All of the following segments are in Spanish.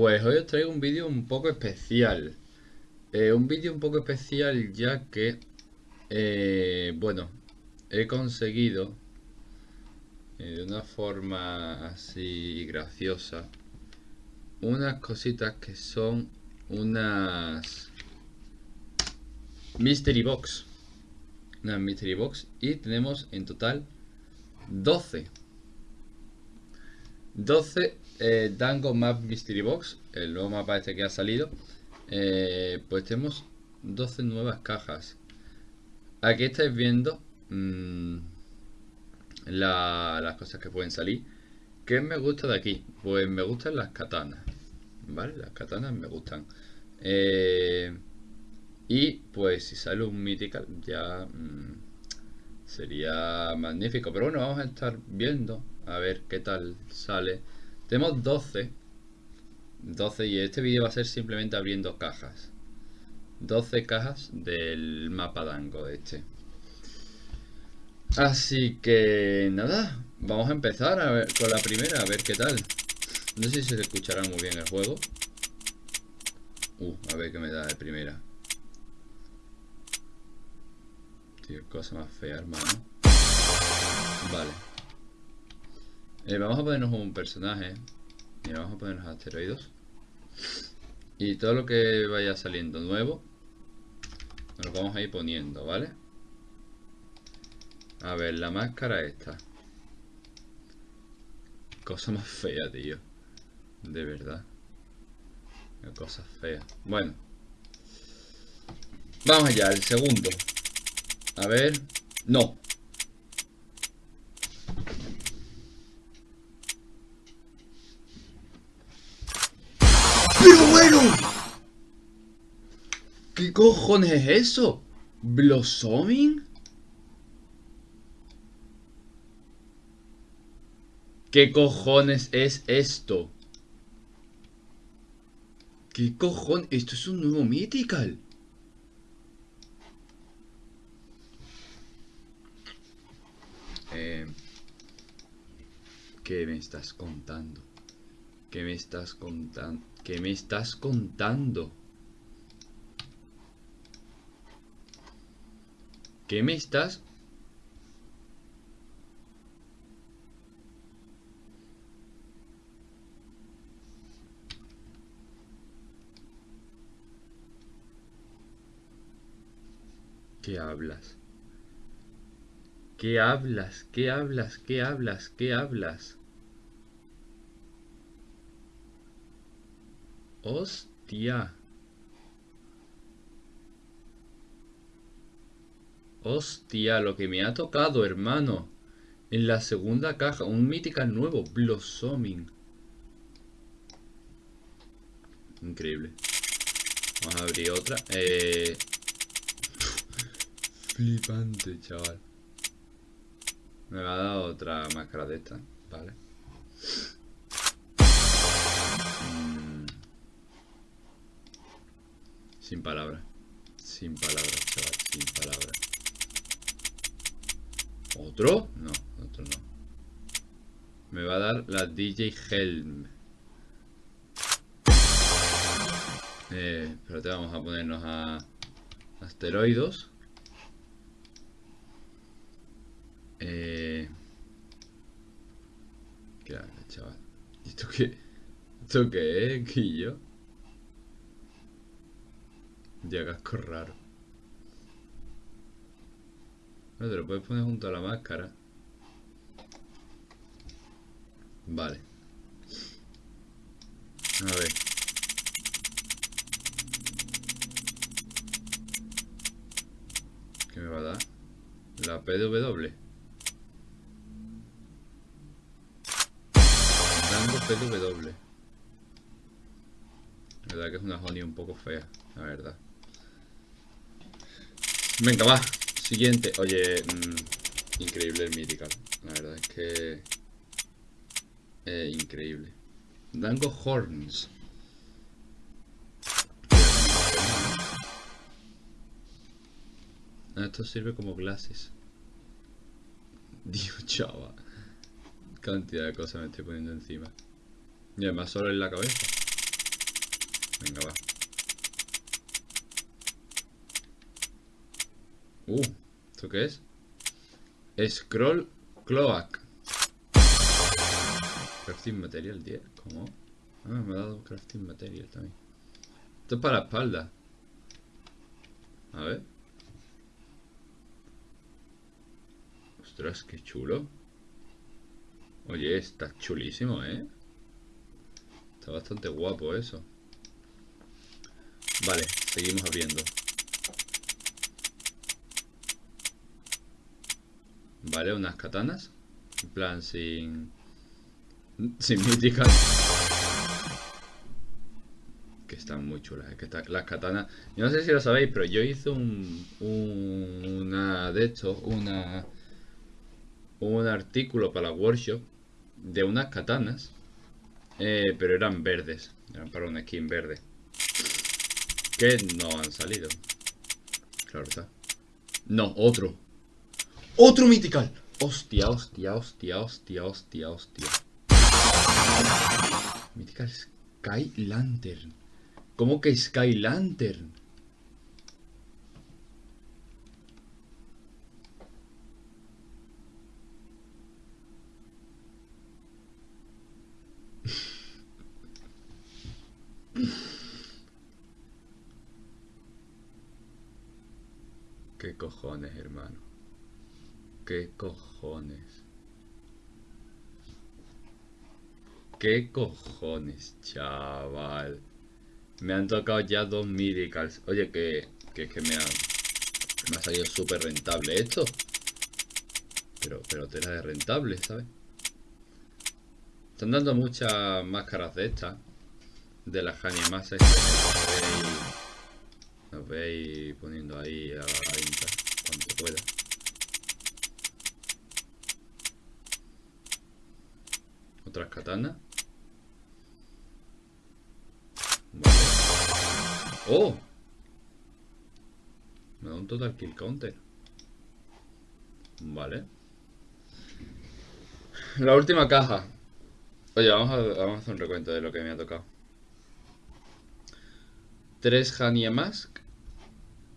Pues hoy os traigo un vídeo un poco especial. Eh, un vídeo un poco especial ya que, eh, bueno, he conseguido eh, de una forma así graciosa unas cositas que son unas Mystery Box. Una Mystery Box y tenemos en total 12. 12 eh, Dango Map Mystery Box, el nuevo mapa este que ha salido. Eh, pues tenemos 12 nuevas cajas. Aquí estáis viendo la, las cosas que pueden salir. ¿Qué me gusta de aquí? Pues me gustan las katanas. ¿Vale? Las katanas me gustan. Eh, y pues si sale un Mythical ya mmm, sería magnífico. Pero bueno, vamos a estar viendo a ver qué tal sale. Tenemos 12. 12 y este vídeo va a ser simplemente abriendo cajas. 12 cajas del mapa dango este. Así que nada, vamos a empezar a ver, con la primera, a ver qué tal. No sé si se escuchará muy bien el juego. Uh, a ver qué me da de primera. Tío, cosa más fea, hermano. Vale. Eh, vamos a ponernos un personaje. Y vamos a ponernos asteroides. Y todo lo que vaya saliendo nuevo, nos lo vamos a ir poniendo, ¿vale? A ver, la máscara esta. Cosa más fea, tío. De verdad. Cosa fea. Bueno. Vamos allá, el segundo. A ver. No. ¿Qué cojones es eso? ¿Blossoming? ¿Qué cojones es esto? ¿Qué cojones? Esto es un nuevo Mythical. Eh, ¿Qué me estás contando? ¿Qué me estás contando? ¿Qué me estás contando? ¿Qué me estás ¿Qué hablas? ¿Qué hablas? ¿Qué hablas? ¿Qué hablas? ¿Qué hablas? Hostia. Hostia, lo que me ha tocado, hermano. En la segunda caja, un Mythical nuevo, Blossoming. Increíble. Vamos a abrir otra. Eh... Flipante, chaval. Me va a dar otra máscara de esta, vale. Mm. Sin palabras. Sin palabras, chaval, sin palabras. ¿Otro? No, otro no. Me va a dar la DJ Helm. Eh, pero te vamos a ponernos a asteroides. Eh... ¿Qué hago, chaval? ¿Esto qué? ¿Esto qué es, Guillo? Ya casco raro. No, te lo puedes poner junto a la máscara. Vale. A ver. ¿Qué me va a dar? La PW. PW. La verdad que es una honey un poco fea, la verdad. Venga, va. Siguiente. Oye, mmm, increíble el Mythical. La verdad es que... Eh, increíble. Dango Horns. Esto sirve como glasses. Dios, chaval. Cantidad de cosas me estoy poniendo encima. Y además solo en la cabeza. Venga, va. Uh, ¿esto qué es? Scroll Cloak. Crafting Material 10. ¿Cómo? Ah, me ha dado Crafting Material también. Esto es para la espalda. A ver. Ostras, qué chulo. Oye, está chulísimo, ¿eh? Está bastante guapo eso. Vale, seguimos abriendo. Vale, unas katanas. En plan, sin... Sin míticas. Que están muy chulas. que las katanas... Yo no sé si lo sabéis, pero yo hice un... una de estos, una... Un artículo para la workshop de unas katanas. Eh, pero eran verdes. Eran para una skin verde. Que no han salido. Claro está. No, otro. ¡Otro Mythical! Hostia, hostia, hostia, hostia, hostia, hostia. Mythical Sky Lantern. ¿Cómo que Sky Lantern? ¿Qué cojones, hermano? ¿Qué cojones? ¿Qué cojones, chaval? Me han tocado ya dos miracles. Oye, que, que, que me, ha, salido súper rentable esto. Pero, pero tela de rentable, ¿sabes? Están dando muchas máscaras de estas. De las Haniamas Nos veis poniendo ahí a la venta cuando pueda. Otras katanas. ¡Oh! Me da un total kill counter. Vale. La última caja. Oye, vamos a, vamos a hacer un recuento de lo que me ha tocado. Tres Hania Mask.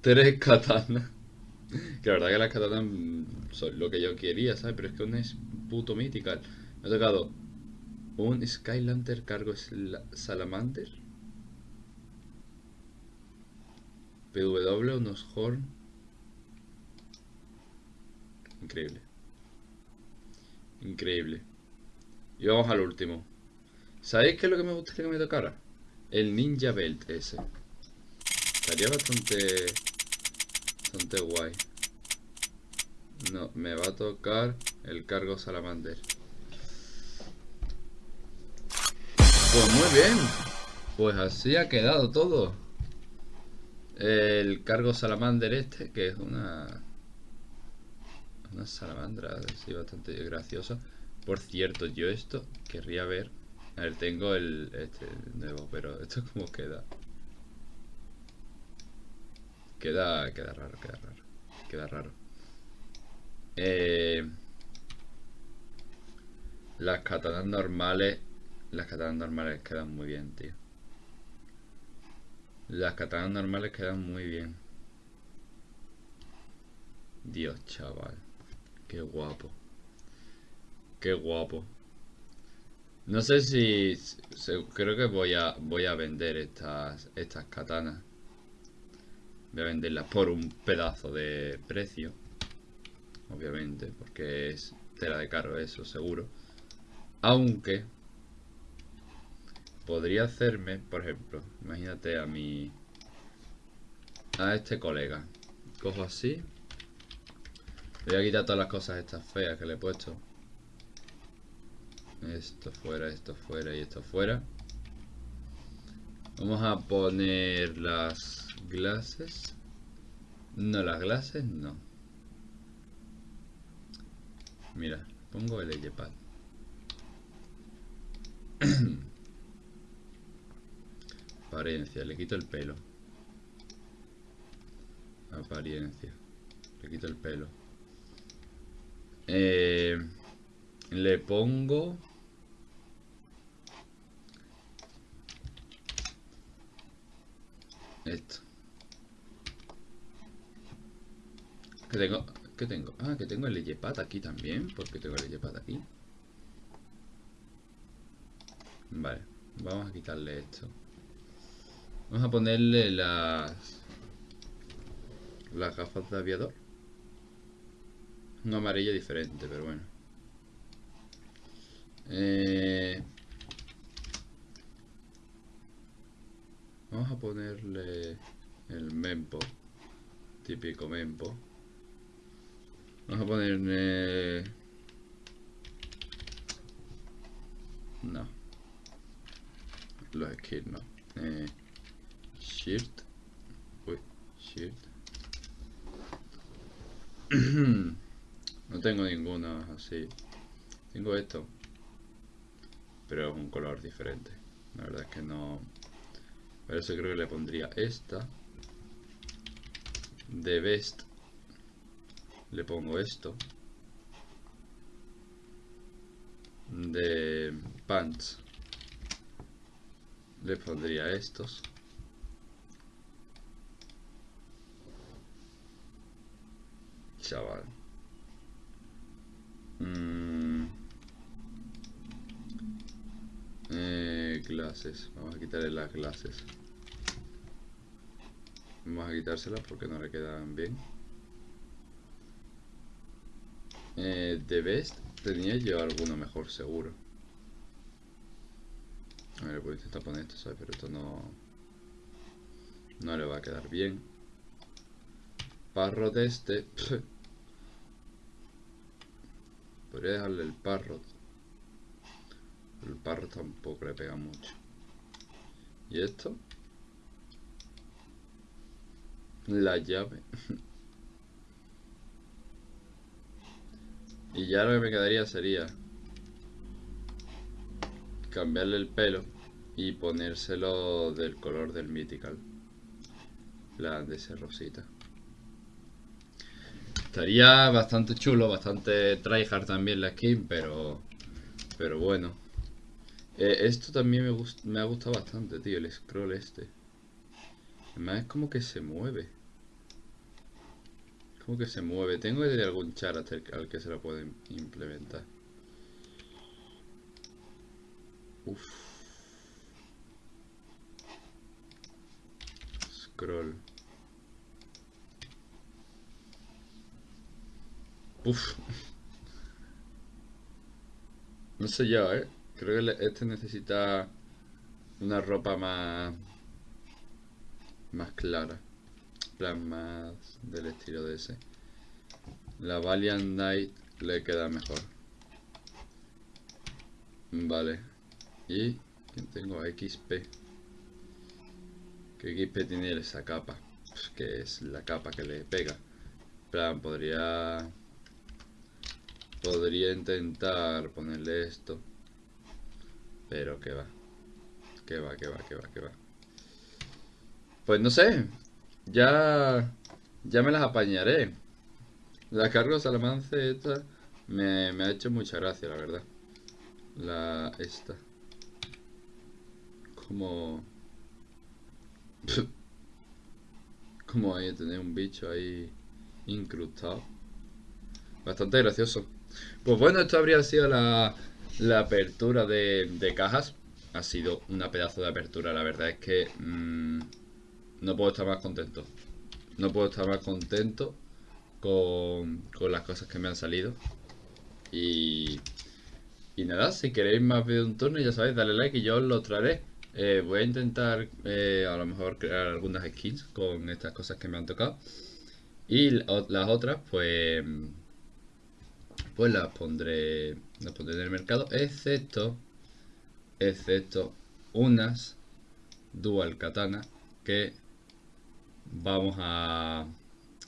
Tres katanas. Que la verdad que las katanas son lo que yo quería, ¿sabes? Pero es que una es puto mítica. Me ha tocado un Skylander cargo Salamander. PW, unos Horn. Increíble. Increíble. Y vamos al último. ¿Sabéis qué es lo que me gustaría que me tocara? El Ninja Belt ese. Estaría bastante... Bastante guay. No, me va a tocar el cargo Salamander. Pues muy bien. Pues así ha quedado todo. El cargo salamander este, que es una... Una salamandra así bastante graciosa. Por cierto, yo esto querría ver... A ver, tengo el este nuevo, pero esto como queda. Queda, queda raro, queda raro. Queda raro. Eh, las katanas normales las katanas normales quedan muy bien, tío. Las katanas normales quedan muy bien. Dios, chaval. Qué guapo. Qué guapo. No sé si... creo que voy a, voy a vender estas, estas katanas. Voy a venderlas por un pedazo de precio. Obviamente, porque es tela de caro eso, seguro. Aunque podría hacerme, por ejemplo, imagínate a mi... A este colega. Cojo así. Voy a quitar todas las cosas estas feas que le he puesto. Esto fuera, esto fuera y esto fuera. Vamos a poner las glases. No, las glases no. Mira, pongo el pad Apariencia, le quito el pelo. Apariencia. Le quito el pelo. Eh, le pongo... Esto. Que tengo... ¿Qué tengo? Ah, que tengo el Leyepat aquí también. ¿Por qué tengo el Leyepat aquí? Vale. Vamos a quitarle esto. Vamos a ponerle las... Las gafas de aviador. Un amarillo diferente, pero bueno. Eh... Vamos a ponerle el mempo. Típico mempo. Vamos a ponerle... No. Los skills no. Eh, shirt. Uy, shirt. no tengo ninguna así. Tengo esto. Pero es un color diferente. La verdad es que no... Por eso creo que le pondría esta. De vest. Le pongo esto. De pants. Le pondría estos. Chaval. Mm. Eh, clases. Vamos a quitarle las clases. Vamos a quitárselas porque no le quedan bien. Eh, de Best tenía yo alguno mejor seguro. A ver, voy a intentar poner esto, ¿sabes? Pero esto no... No le va a quedar bien. Parrot este... Dejarle el parrot. El parrot tampoco le pega mucho. ¿Y esto? La llave. y ya lo que me quedaría sería cambiarle el pelo y ponérselo del color del Mythical. La de ese rosita. Estaría bastante chulo, bastante tryhard también la skin, pero pero bueno. Eh, esto también me, me ha gustado bastante, tío, el scroll este. Además es como que se mueve. Como que se mueve. Tengo que tener algún char al que se lo pueden implementar. Uf. Scroll. No sé yo, ¿eh? Creo que este necesita una ropa más... Más clara plan más del estilo de ese. La Valiant Knight le queda mejor. Vale. Y tengo XP. ¿Qué XP tiene esa capa? Pues que es la capa que le pega. plan, podría... Podría intentar ponerle esto. Pero que va. Que va, que va, que va, que va. Pues no sé. Ya, ya me las apañaré. La cargo salamance esta me, ha hecho mucha gracia, la verdad. La esta. Como... Como ahí tener un bicho ahí incrustado. Bastante gracioso. Pues bueno, esto habría sido la, apertura de, cajas. Ha sido una pedazo de apertura, la verdad es que... Mmm, no puedo estar más contento. No puedo estar más contento con, las cosas que me han salido. Y, y nada, si queréis más de un turno, ya sabéis, dale like y yo os lo traeré. Eh, voy a intentar eh, a lo mejor crear algunas skins con estas cosas que me han tocado. Y las otras, pues pues las pondré las pondré en el mercado excepto excepto unas dual katana que Vamos a...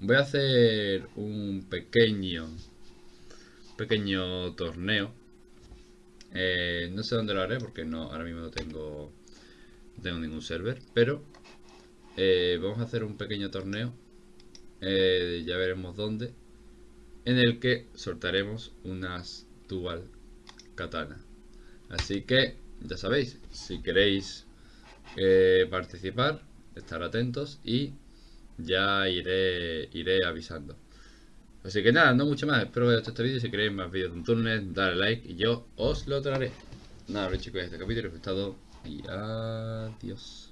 Voy a hacer un pequeño... Pequeño torneo. Eh, no sé dónde lo haré porque no ahora mismo no tengo, tengo ningún server. Pero eh, vamos a hacer un pequeño torneo. Eh, ya veremos dónde. En el que soltaremos unas dual katana. Así que ya sabéis, si queréis participar, estar atentos y ya iré, iré avisando. Así que nada, no mucho más. Espero que os este vídeo. Si queréis más vídeos de un túnel, dale like y yo os lo traeré. Nada, chicos, este capítulo ha gustado y adiós.